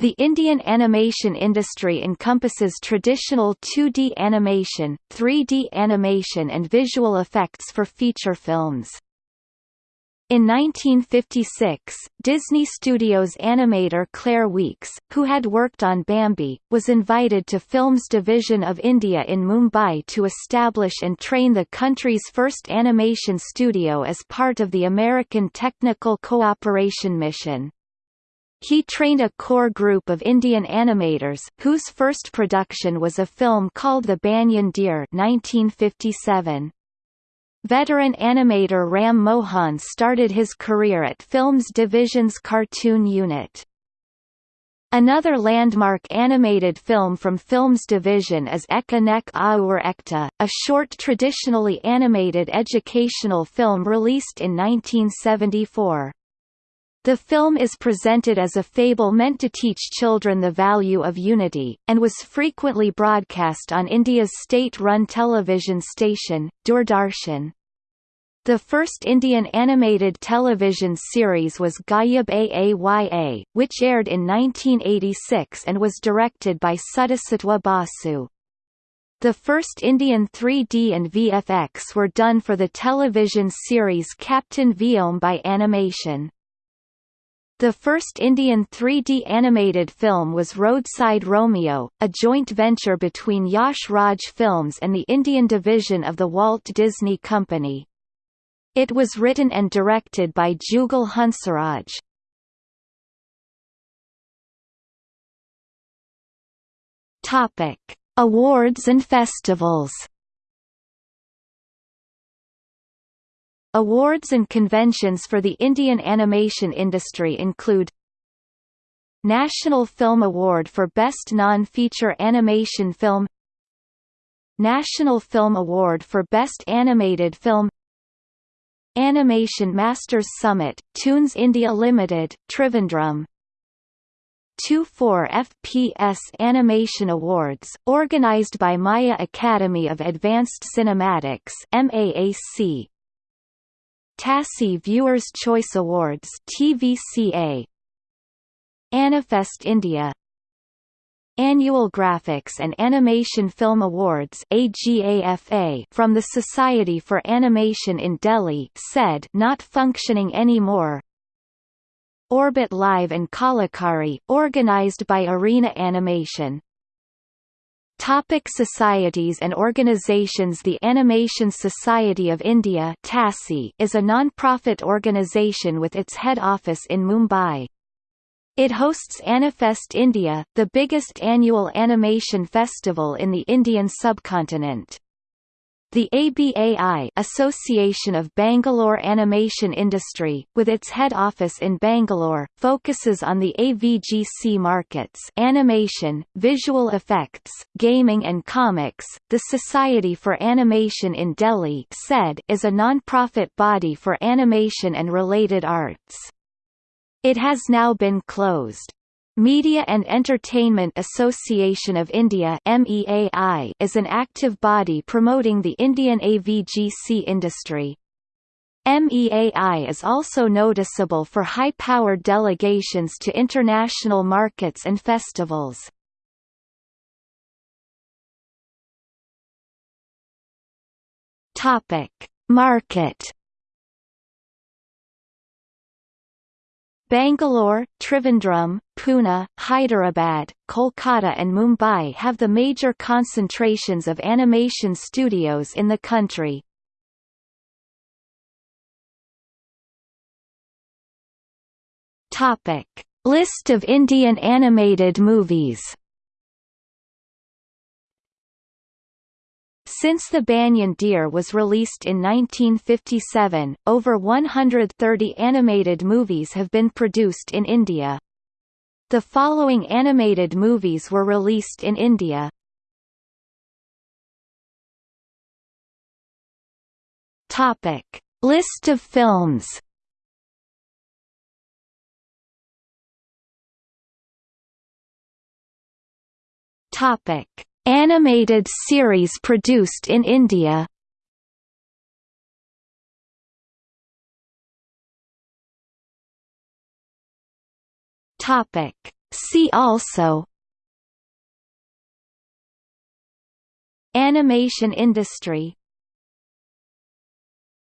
The Indian animation industry encompasses traditional 2D animation, 3D animation and visual effects for feature films. In 1956, Disney Studios animator Clair Weeks, who had worked on Bambi, was invited to Films Division of India in Mumbai to establish and train the country's first animation studio as part of the American Technical Cooperation Mission. He trained a core group of Indian animators, whose first production was a film called The Banyan Deer 1957. Veteran animator Ram Mohan started his career at Films Division's cartoon unit. Another landmark animated film from Films Division is Ek Anek Aur Ekta, a short traditionally animated educational film released in 1974. The film is presented as a fable meant to teach children the value of unity, and was frequently broadcast on India's state-run television station, Doordarshan. The first Indian animated television series was Ghayab Aaya, which aired in 1986 and was directed by Suddhasattwa Basu. The first Indian 3D and VFX were done for the television series Captain Vyom by Animation. The first Indian 3D animated film was Roadside Romeo, a joint venture between Yash Raj Films and the Indian division of the Walt Disney Company. It was written and directed by Jugal Hansraj. Topic: Awards and festivals. Awards and conventions for the Indian animation industry include National Film Award for Best Non-Feature Animation Film National Film Award for Best Animated Film Animation Masters Summit, Toonz India Limited, Trivandrum. 24 FPS Animation Awards, organized by Maya Academy of Advanced Cinematics MAAC, TASI Viewers' Choice Awards TVCA Anifest India. Annual Graphics and Animation Film Awards AGAFA from the Society for Animation in Delhi said not functioning anymore. Orbit Live and Kalakari, organized by Arena Animation Topic societies and organizations The Animation Society of India is a non-profit organization with its head office in Mumbai. It hosts Anifest India, the biggest annual animation festival in the Indian subcontinent. The ABAI Association of Bangalore Animation Industry, with its head office in Bangalore, focuses on the AVGC markets animation, visual effects, gaming and comics. The Society for Animation in Delhi SAID is a non-profit body for animation and related arts. It has now been closed. Media and Entertainment Association of India is an active body promoting the Indian AVGC industry. MEAI is also noticeable for high-powered delegations to international markets and festivals. Market Bangalore, Trivandrum, Pune, Hyderabad, Kolkata and Mumbai have the major concentrations of animation studios in the country. List of Indian animated movies Since The Banyan Deer was released in 1957, over 130 animated movies have been produced in India. The following animated movies were released in India. Topic: List of films. Topic: Animated series produced in India. Topic. See also. Animation industry